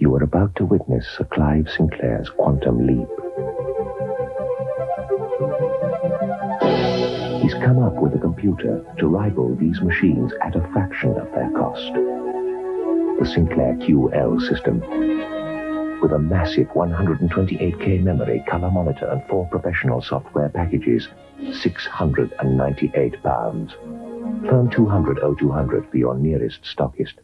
You are about to witness Sir Clive Sinclair's quantum leap. He's come up with a computer to rival these machines at a fraction of their cost. The Sinclair QL system. With a massive 128K memory, color monitor, and four professional software packages, 698 pounds. Phone 200 0200 for your nearest stockist.